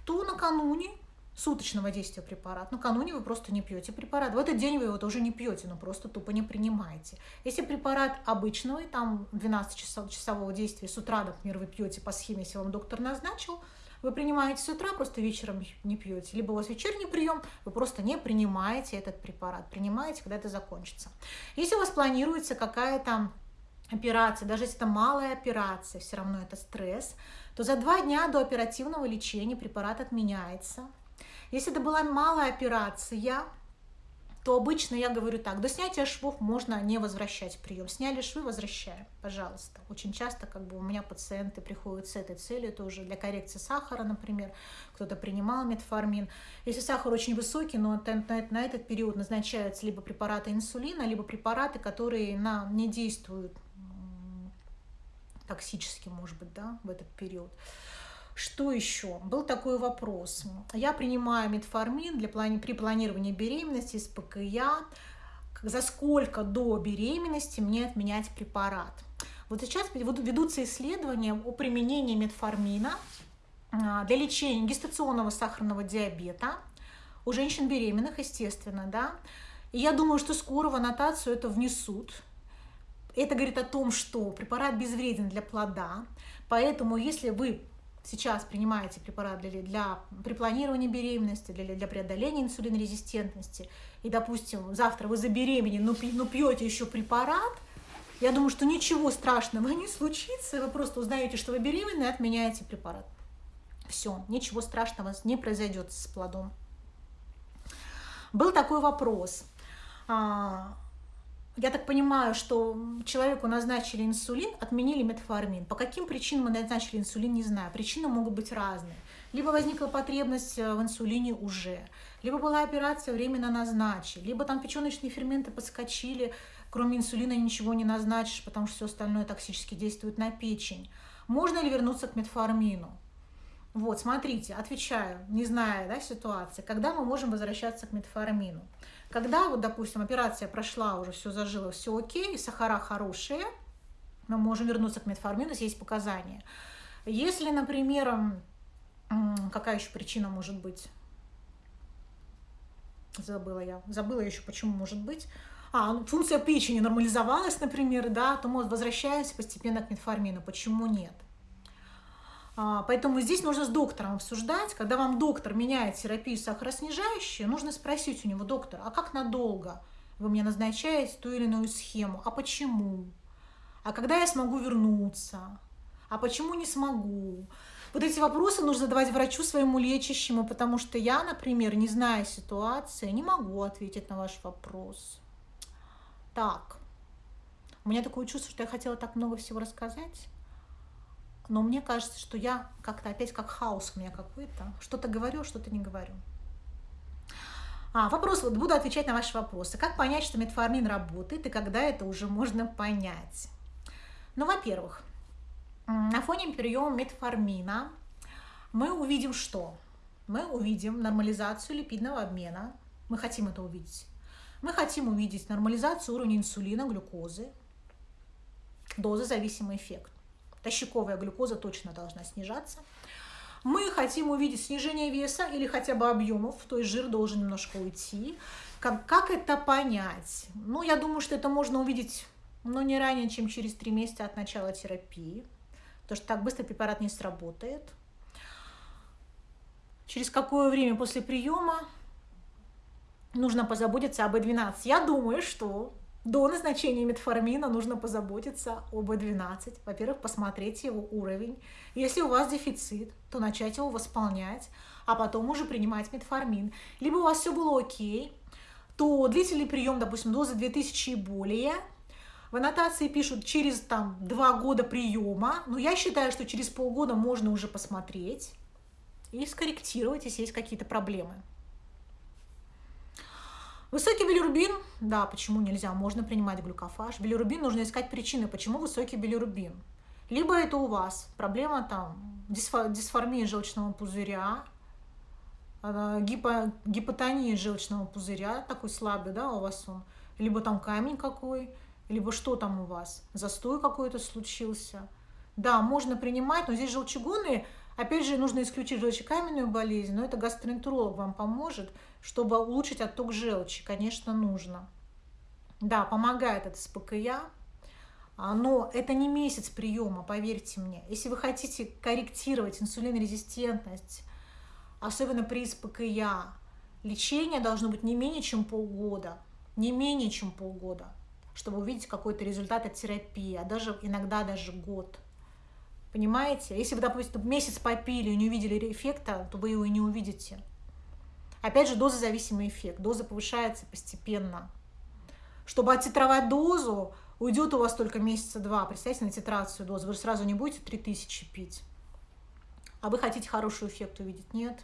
S1: то накануне суточного действия препарат. Накануне вы просто не пьете препарат. В этот день вы его тоже не пьете, но просто тупо не принимаете. Если препарат обычного, там 12-часового действия с утра, например, вы пьете по схеме, если вам доктор назначил, вы принимаете с утра, просто вечером не пьете. Либо у вас вечерний прием, вы просто не принимаете этот препарат. Принимаете, когда это закончится. Если у вас планируется какая-то операция, даже если это малая операция, все равно это стресс, то за два дня до оперативного лечения препарат отменяется. Если это была малая операция, то обычно я говорю так, до снятия швов можно не возвращать прием. Сняли швы, возвращаем, пожалуйста. Очень часто как бы у меня пациенты приходят с этой целью тоже для коррекции сахара, например, кто-то принимал метформин. Если сахар очень высокий, но на этот период назначаются либо препараты инсулина, либо препараты, которые на, не действуют токсически, может быть, да, в этот период. Что еще? Был такой вопрос. Я принимаю метформин для плани... при планировании беременности с ПКЯ. За сколько до беременности мне отменять препарат? Вот сейчас ведутся исследования о применении метформина а, для лечения гестационного сахарного диабета у женщин беременных, естественно, да. И я думаю, что скоро в аннотацию это внесут. Это говорит о том, что препарат безвреден для плода, поэтому если вы сейчас принимаете препарат для, для при планировании беременности, для, для преодоления инсулинорезистентности, и, допустим, завтра вы забеременели, но, но пьете еще препарат, я думаю, что ничего страшного [laughs] не случится, вы просто узнаете, что вы беременны, и отменяете препарат. Все, ничего страшного не произойдет с плодом. Был такой вопрос. Я так понимаю, что человеку назначили инсулин, отменили метформин. По каким причинам назначили инсулин, не знаю. Причины могут быть разные. Либо возникла потребность э, в инсулине уже, либо была операция, временно назначили, либо там печеночные ферменты подскочили, кроме инсулина ничего не назначишь, потому что все остальное токсически действует на печень. Можно ли вернуться к метформину? Вот, смотрите, отвечаю, не зная да, ситуации, когда мы можем возвращаться к метформину. Когда, вот, допустим, операция прошла, уже все зажило, все окей, сахара хорошие, мы можем вернуться к метформину, если есть показания. Если, например, какая еще причина может быть? Забыла я. Забыла еще, почему может быть. А, ну, функция печени нормализовалась, например, да, то мы возвращаемся постепенно к метформину. Почему нет? А, поэтому здесь нужно с доктором обсуждать. Когда вам доктор меняет терапию сахароснижающую, нужно спросить у него, доктор, а как надолго вы мне назначаете ту или иную схему. А почему? А когда я смогу вернуться? А почему не смогу? Вот эти вопросы нужно задавать врачу своему лечащему, потому что я, например, не зная ситуации, не могу ответить на ваш вопрос. Так, у меня такое чувство, что я хотела так много всего рассказать, но мне кажется, что я как-то опять как хаос у меня какой-то. Что-то говорю, что-то не говорю. А, вопрос, вот буду отвечать на ваши вопросы. Как понять, что метформин работает и когда это уже можно понять? Ну, во-первых, на фоне приема метформина мы увидим что? Мы увидим нормализацию липидного обмена. Мы хотим это увидеть. Мы хотим увидеть нормализацию уровня инсулина, глюкозы, дозозависимый эффект. Тощаковая глюкоза точно должна снижаться. Мы хотим увидеть снижение веса или хотя бы объемов, то есть жир должен немножко уйти. Как, как это понять? Ну, я думаю, что это можно увидеть но не ранее, чем через три месяца от начала терапии, потому что так быстро препарат не сработает. Через какое время после приема нужно позаботиться об B12? Я думаю, что до назначения метформина нужно позаботиться об B12. Во-первых, посмотреть его уровень. Если у вас дефицит, то начать его восполнять, а потом уже принимать метформин. Либо у вас все было окей, то длительный прием, допустим, дозы 2000 и более – в аннотации пишут через там два года приема, но я считаю, что через полгода можно уже посмотреть и скорректировать, если есть какие-то проблемы. Высокий билирубин, да, почему нельзя, можно принимать глюкофаж. Билирубин нужно искать причины, почему высокий билирубин. Либо это у вас проблема там дисформии желчного пузыря, а, гипо, гипотония желчного пузыря, такой слабый, да, у вас он, либо там камень какой, либо что там у вас, застой какой-то случился. Да, можно принимать, но здесь желчегонные, опять же, нужно исключить желчекаменную болезнь, но это гастроэнтеролог вам поможет, чтобы улучшить отток желчи, конечно, нужно. Да, помогает это СПКЯ, а, но это не месяц приема, поверьте мне. Если вы хотите корректировать инсулинорезистентность, особенно при СПКЯ, лечение должно быть не менее чем полгода. Не менее чем полгода чтобы увидеть какой-то результат от терапии, а даже иногда даже год. Понимаете? Если вы, допустим, месяц попили и не увидели эффекта, то вы его и не увидите. Опять же, дозозависимый эффект. Доза повышается постепенно. Чтобы оттитровать дозу, уйдет у вас только месяца два. Представьте на титрацию дозы. Вы же сразу не будете 3000 пить. А вы хотите хороший эффект увидеть? Нет.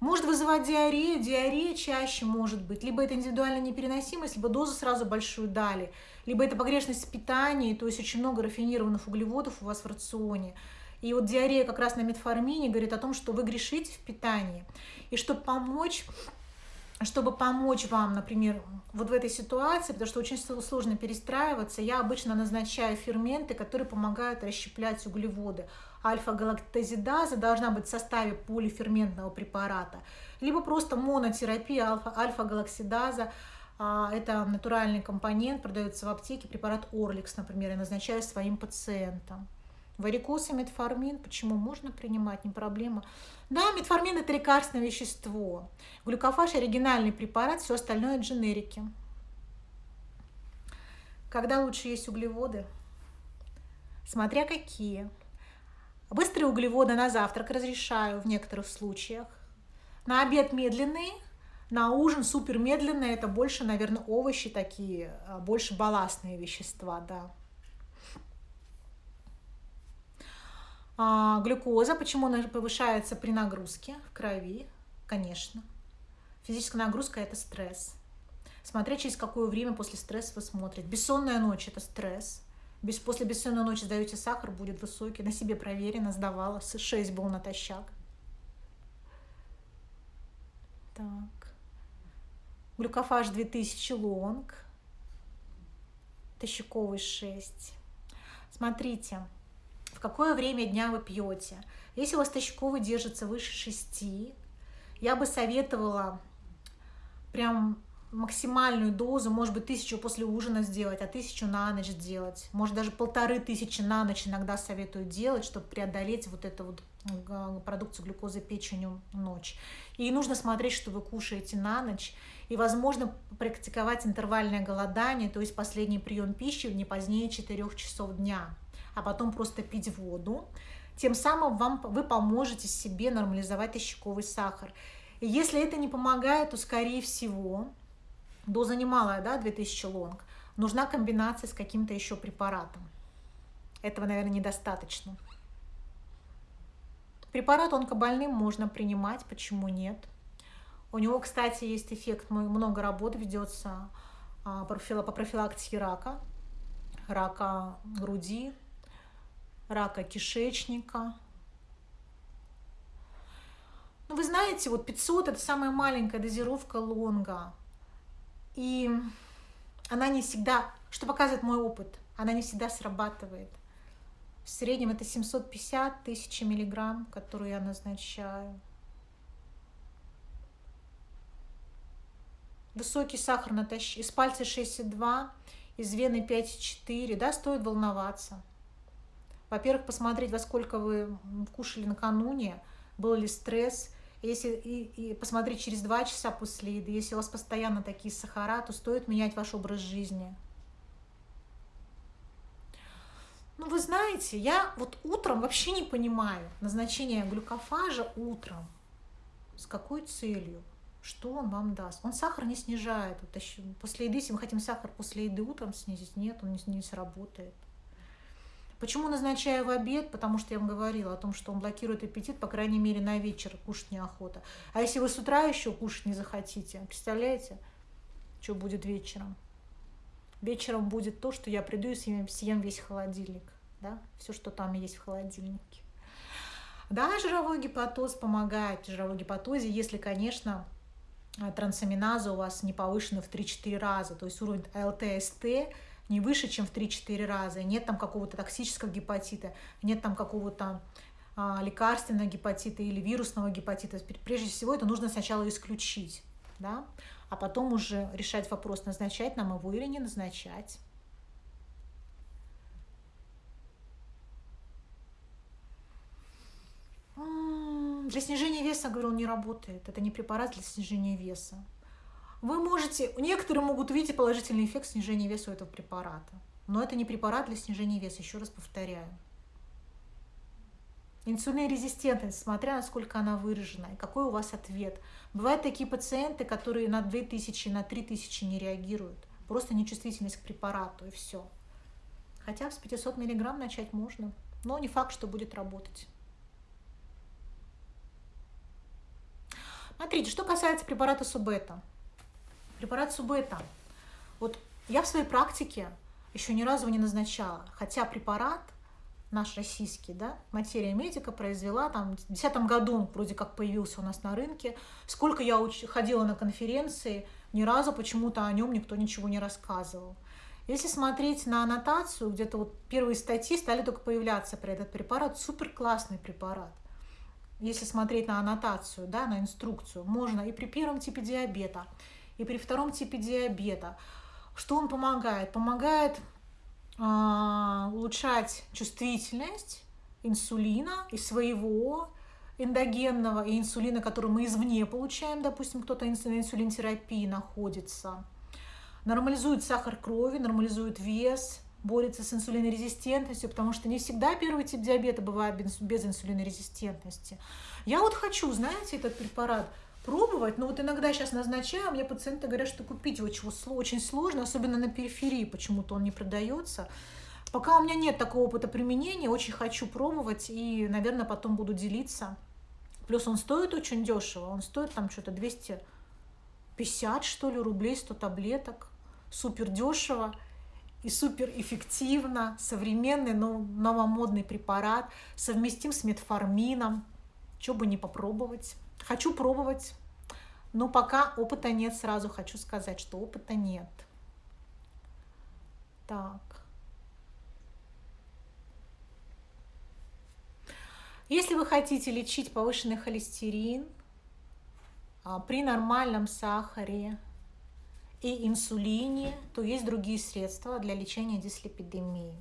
S1: Может вызывать диарею, диарея чаще может быть, либо это индивидуальная непереносимость, либо дозу сразу большую дали, либо это погрешность в питании, то есть очень много рафинированных углеводов у вас в рационе. И вот диарея как раз на метформине говорит о том, что вы грешите в питании. И чтобы помочь чтобы помочь вам, например, вот в этой ситуации, потому что очень сложно перестраиваться, я обычно назначаю ферменты, которые помогают расщеплять углеводы. Альфа-галактозидаза должна быть в составе полиферментного препарата, либо просто монотерапия альфа-галаксидаза, а, это натуральный компонент, продается в аптеке, препарат Орликс, например, я назначаю своим пациентам. Варикоз и метформин, почему можно принимать, не проблема. Да, метформин это лекарственное вещество. Глюкофаж оригинальный препарат, все остальное дженерики. Когда лучше есть углеводы? Смотря какие. Быстрые углеводы на завтрак разрешаю в некоторых случаях. На обед медленные, на ужин супер медленные, это больше, наверное, овощи такие, а, больше балластные вещества, да. А, глюкоза, почему она повышается при нагрузке в крови? Конечно. Физическая нагрузка – это стресс. Смотря через какое время после стресса вы смотрите. Бессонная ночь – это стресс. Без, после бессонной ночи сдаете сахар, будет высокий. На себе проверено, сдавала. 6 был натощак. Так. Глюкофаж 2000 лонг. Тощаковый 6. Смотрите в какое время дня вы пьете. Если у вас тощаковый держится выше 6, я бы советовала прям максимальную дозу, может быть, тысячу после ужина сделать, а тысячу на ночь сделать. Может, даже полторы тысячи на ночь иногда советую делать, чтобы преодолеть вот эту вот продукцию глюкозы печенью ночь. И нужно смотреть, что вы кушаете на ночь. И, возможно, практиковать интервальное голодание, то есть последний прием пищи не позднее 4 часов дня, а потом просто пить воду. Тем самым вам, вы поможете себе нормализовать ощаковый сахар. И если это не помогает, то, скорее всего, доза немалая, да, 2000 лонг, нужна комбинация с каким-то еще препаратом. Этого, наверное, недостаточно. Препарат онкобольным можно принимать, почему нет? У него, кстати, есть эффект, много работ ведется а, по профилактике рака, рака груди, рака кишечника. Ну, вы знаете, вот 500 – это самая маленькая дозировка лонга. И она не всегда, что показывает мой опыт, она не всегда срабатывает. В среднем это 750 тысяч миллиграмм, которую я назначаю. Высокий сахар натощ... из пальца 6,2, из вены 5,4, да, стоит волноваться. Во-первых, посмотреть, во сколько вы кушали накануне, был ли стресс, если и, и посмотреть через два часа после еды, если у вас постоянно такие сахара, то стоит менять ваш образ жизни. Ну, вы знаете, я вот утром вообще не понимаю назначение глюкофажа утром. С какой целью? Что он вам даст? Он сахар не снижает. Вот после еды, если мы хотим сахар после еды утром снизить, нет, он не, не сработает. Почему назначаю в обед? Потому что я вам говорила о том, что он блокирует аппетит, по крайней мере, на вечер кушать неохота. А если вы с утра еще кушать не захотите, представляете, что будет вечером? Вечером будет то, что я приду и съем, весь холодильник. Да? Все, что там есть в холодильнике. Да, жировой гепатоз помогает в жировой гепатозе, если, конечно, трансаминаза у вас не повышена в 3-4 раза, то есть уровень ЛТСТ не выше, чем в 3-4 раза, нет там какого-то токсического гепатита, нет там какого-то а, лекарственного гепатита или вирусного гепатита. Прежде всего это нужно сначала исключить, да, а потом уже решать вопрос, назначать нам его или не назначать. Для снижения веса, говорю, он не работает. Это не препарат для снижения веса вы можете, некоторые могут увидеть положительный эффект снижения веса у этого препарата. Но это не препарат для снижения веса, еще раз повторяю. Инсулинорезистентность, смотря насколько она выражена, и какой у вас ответ. Бывают такие пациенты, которые на 2000, на 3000 не реагируют. Просто нечувствительность к препарату, и все. Хотя с 500 миллиграмм начать можно, но не факт, что будет работать. Смотрите, что касается препарата Субета. Препарат Субета. Вот я в своей практике еще ни разу не назначала, хотя препарат наш российский, да, материя медика произвела, там, в 2010 году он вроде как появился у нас на рынке. Сколько я уч ходила на конференции, ни разу почему-то о нем никто ничего не рассказывал. Если смотреть на аннотацию, где-то вот первые статьи стали только появляться про этот препарат, супер классный препарат. Если смотреть на аннотацию, да, на инструкцию, можно и при первом типе диабета, и при втором типе диабета. Что он помогает? Помогает э, улучшать чувствительность инсулина и своего эндогенного и инсулина, который мы извне получаем, допустим, кто-то на инсулинотерапии находится, нормализует сахар крови, нормализует вес, борется с инсулинорезистентностью, потому что не всегда первый тип диабета бывает без, инсулинорезистентности. Я вот хочу, знаете, этот препарат пробовать, но вот иногда сейчас назначаю, мне пациенты говорят, что купить его очень сложно, особенно на периферии, почему-то он не продается. Пока у меня нет такого опыта применения, очень хочу пробовать и, наверное, потом буду делиться. Плюс он стоит очень дешево, он стоит там что-то 250, что ли, рублей, 100 таблеток. Супер дешево и супер эффективно, современный, но новомодный препарат, совместим с метформином. Что бы не попробовать. Хочу пробовать, но пока опыта нет, сразу хочу сказать, что опыта нет. Так. Если вы хотите лечить повышенный холестерин а, при нормальном сахаре и инсулине, то есть другие средства для лечения дислепидемии.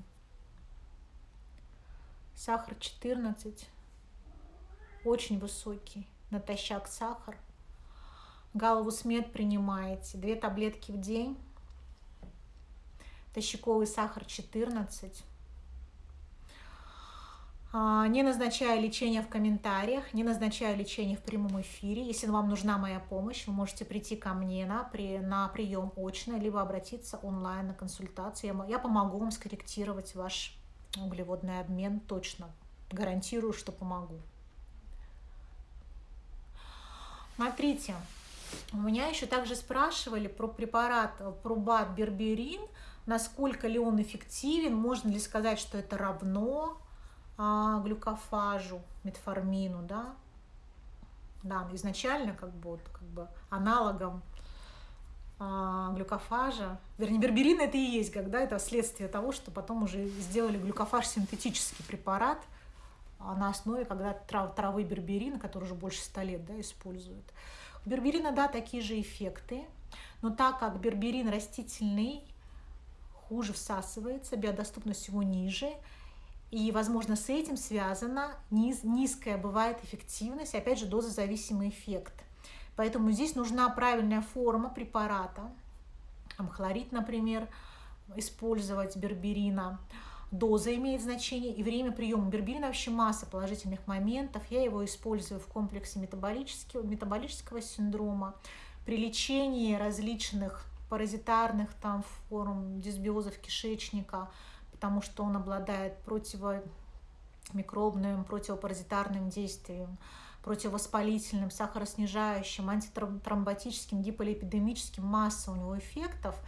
S1: Сахар 14, очень высокий, натощак сахар. Галову смет принимаете, две таблетки в день. Тощаковый сахар 14 а, не назначаю лечение в комментариях, не назначаю лечение в прямом эфире. Если вам нужна моя помощь, вы можете прийти ко мне на, при, на прием очно, либо обратиться онлайн на консультацию. Я, я помогу вам скорректировать ваш углеводный обмен точно. Гарантирую, что помогу. Смотрите, у меня еще также спрашивали про препарат Пробат Берберин, насколько ли он эффективен, можно ли сказать, что это равно а, глюкофажу, метформину, да, да, изначально как бы, вот, как бы аналогом а, глюкофажа, вернее, берберин это и есть, когда это следствие того, что потом уже сделали глюкофаж синтетический препарат а на основе, когда трав, травы берберина, который уже больше 100 лет да, используют. Берберина, да, такие же эффекты, но так как берберин растительный, хуже всасывается, биодоступность его ниже, и, возможно, с этим связана низ, низкая бывает эффективность, опять же, дозозависимый эффект. Поэтому здесь нужна правильная форма препарата. Хлорид, например, использовать берберина. Доза имеет значение и время приема. Берберина вообще масса положительных моментов. Я его использую в комплексе метаболического, метаболического синдрома. При лечении различных паразитарных там форм дисбиозов кишечника – потому что он обладает противомикробным, противопаразитарным действием, противовоспалительным, сахароснижающим, антитромботическим, гиполипидемическим, масса у него эффектов.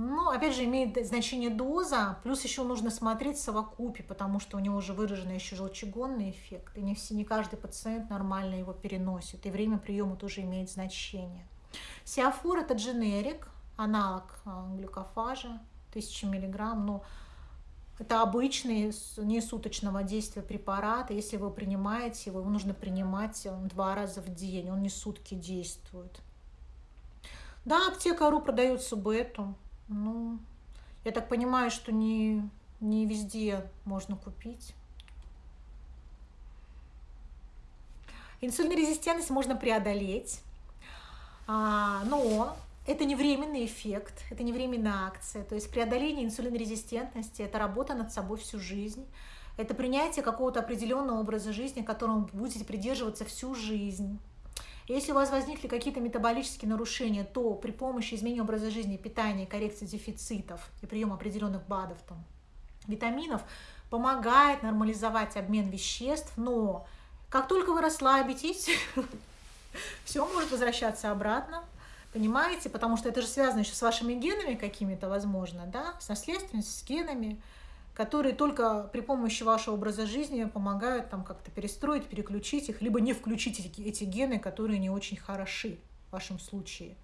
S1: Но, опять же, имеет значение доза, плюс еще нужно смотреть совокупе, потому что у него уже выраженный еще желчегонный эффект, и не, все, не каждый пациент нормально его переносит, и время приема тоже имеет значение. Сиафор – это дженерик, аналог а, глюкофажа, 1000 миллиграмм, но это обычный несуточного действия препарат. Если вы принимаете его, его нужно принимать э, два раза в день. Он не сутки действует. Да, аптека.ру продает субэту. Ну, я так понимаю, что не, не везде можно купить. Инсулинорезистентность можно преодолеть, а, но это не временный эффект, это не временная акция. То есть преодоление инсулинорезистентности – это работа над собой всю жизнь. Это принятие какого-то определенного образа жизни, которому будете придерживаться всю жизнь. Если у вас возникли какие-то метаболические нарушения, то при помощи изменения образа жизни, питания, коррекции дефицитов и приема определенных БАДов, там, витаминов, помогает нормализовать обмен веществ, но как только вы расслабитесь, [laughs] все может возвращаться обратно, Понимаете? Потому что это же связано еще с вашими генами какими-то, возможно, да, с наследственностью, с генами, которые только при помощи вашего образа жизни помогают там как-то перестроить, переключить их, либо не включить эти, гены, которые не очень хороши в вашем случае.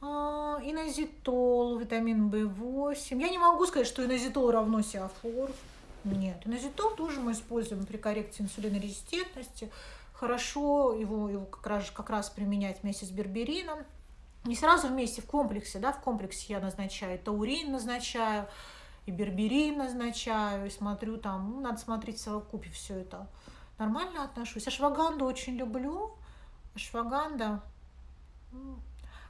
S1: А, инозитол, витамин В8. Я не могу сказать, что инозитол равно сиафор. Нет, инозитол тоже мы используем при коррекции инсулинорезистентности хорошо его, его как, раз, как раз применять вместе с берберином. Не сразу вместе в комплексе, да, в комплексе я назначаю таурин назначаю, и берберин назначаю, и смотрю там, ну, надо смотреть в совокупе все это. Нормально отношусь. Ашваганду очень люблю. Ашваганда,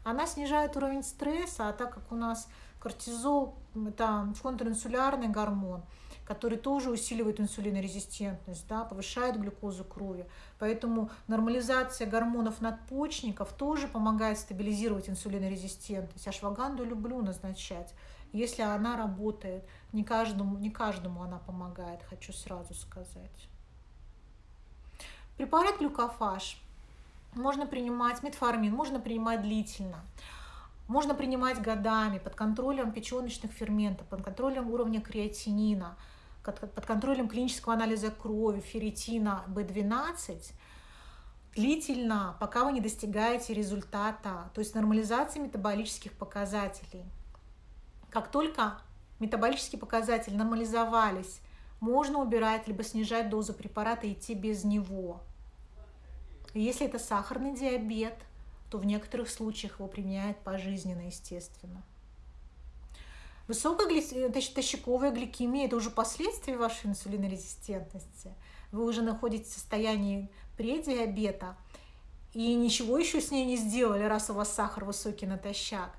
S1: она снижает уровень стресса, а так как у нас кортизол, это контринсулярный гормон, который тоже усиливает инсулинорезистентность, да, повышает глюкозу крови. Поэтому нормализация гормонов надпочечников тоже помогает стабилизировать инсулинорезистентность. Ашваганду люблю назначать, если она работает. Не каждому, не каждому она помогает, хочу сразу сказать. Препарат глюкофаж можно принимать, метформин можно принимать длительно. Можно принимать годами под контролем печеночных ферментов, под контролем уровня креатинина – под контролем клинического анализа крови, ферритина, B12, длительно, пока вы не достигаете результата, то есть нормализации метаболических показателей. Как только метаболические показатели нормализовались, можно убирать либо снижать дозу препарата и идти без него. Если это сахарный диабет, то в некоторых случаях его применяют пожизненно, естественно. Высокая гли... тощаковая гликемия – это уже последствия вашей инсулинорезистентности. Вы уже находитесь в состоянии предиабета, и ничего еще с ней не сделали, раз у вас сахар высокий натощак.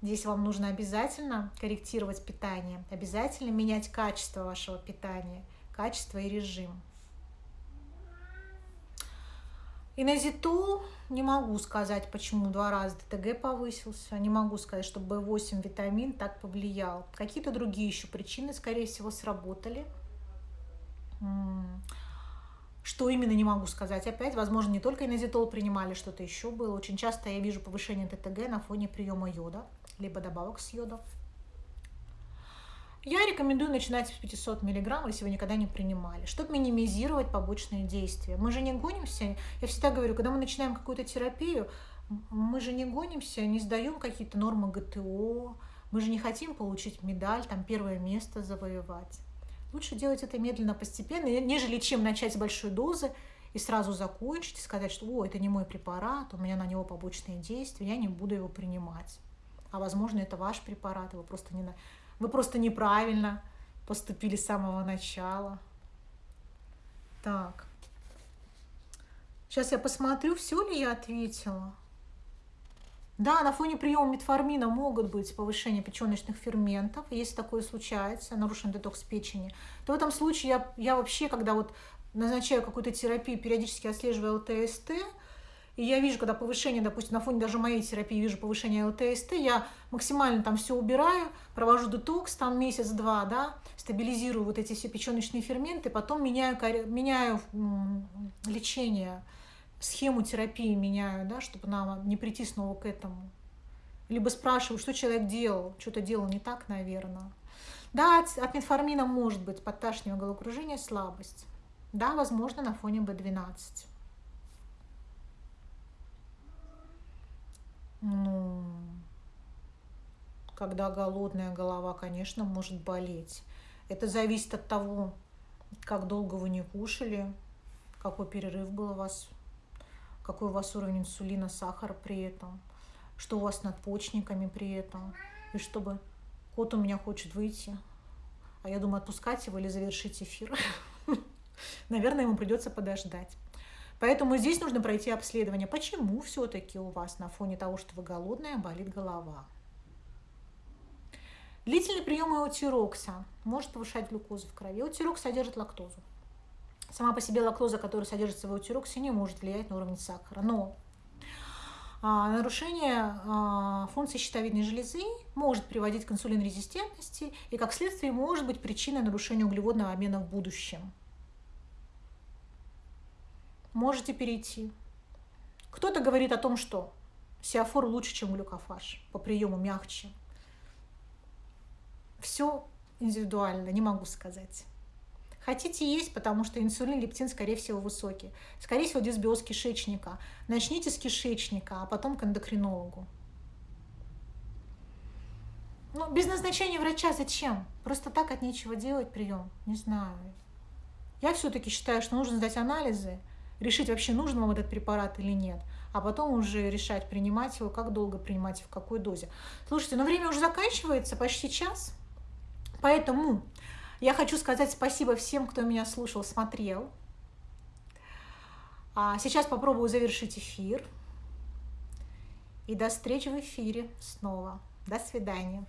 S1: Здесь вам нужно обязательно корректировать питание, обязательно менять качество вашего питания, качество и режим. Инозитол не могу сказать, почему два раза ТТГ повысился, не могу сказать, что B8 витамин так повлиял. Какие-то другие еще причины, скорее всего, сработали. Что именно, не могу сказать. Опять, возможно, не только инозитол принимали, что-то еще было. Очень часто я вижу повышение ТТГ на фоне приема йода, либо добавок с йодом. Я рекомендую начинать с 500 мг, если вы никогда не принимали, чтобы минимизировать побочные действия. Мы же не гонимся, я всегда говорю, когда мы начинаем какую-то терапию, мы же не гонимся, не сдаем какие-то нормы ГТО, мы же не хотим получить медаль, там первое место завоевать. Лучше делать это медленно, постепенно, нежели чем начать с большой дозы и сразу закончить, и сказать, что о, это не мой препарат, у меня на него побочные действия, я не буду его принимать. А возможно, это ваш препарат, его просто не, вы просто неправильно поступили с самого начала. Так. Сейчас я посмотрю, все ли я ответила. Да, на фоне приема метформина могут быть повышение печеночных ферментов. Если такое случается, нарушен детокс печени, то в этом случае я, я вообще, когда вот назначаю какую-то терапию, периодически отслеживаю ЛТСТ, и я вижу, когда повышение, допустим, на фоне даже моей терапии вижу повышение ЛТСТ, я максимально там все убираю, провожу детокс там месяц-два, да, стабилизирую вот эти все печеночные ферменты, потом меняю, меняю лечение, схему терапии меняю, да, чтобы она не прийти снова к этому. Либо спрашиваю, что человек делал, что-то делал не так, наверное. Да, от метформина может быть подташнивание, головокружение, слабость. Да, возможно, на фоне B12. Ну, когда голодная голова, конечно, может болеть. Это зависит от того, как долго вы не кушали, какой перерыв был у вас, какой у вас уровень инсулина, сахара при этом, что у вас с надпочечниками при этом. И чтобы кот у меня хочет выйти, а я думаю, отпускать его или завершить эфир. [laughs] Наверное, ему придется подождать. Поэтому здесь нужно пройти обследование. Почему все-таки у вас на фоне того, что вы голодная, болит голова? Длительный прием эутирокса может повышать глюкозу в крови. Эутирокс содержит лактозу. Сама по себе лактоза, которая содержится в эутироксе, не может влиять на уровень сахара. Но а, нарушение а, функции щитовидной железы может приводить к инсулинорезистентности и, как следствие, может быть причиной нарушения углеводного обмена в будущем можете перейти. Кто-то говорит о том, что сиафор лучше, чем глюкофаж, по приему мягче. Все индивидуально, не могу сказать. Хотите есть, потому что инсулин, лептин, скорее всего, высокий. Скорее всего, дисбиоз кишечника. Начните с кишечника, а потом к эндокринологу. Ну, без назначения врача зачем? Просто так от нечего делать прием? Не знаю. Я все-таки считаю, что нужно сдать анализы, решить вообще нужен вам этот препарат или нет, а потом уже решать, принимать его, как долго принимать в какой дозе. Слушайте, но время уже заканчивается, почти час, поэтому я хочу сказать спасибо всем, кто меня слушал, смотрел. А сейчас попробую завершить эфир. И до встречи в эфире снова. До свидания.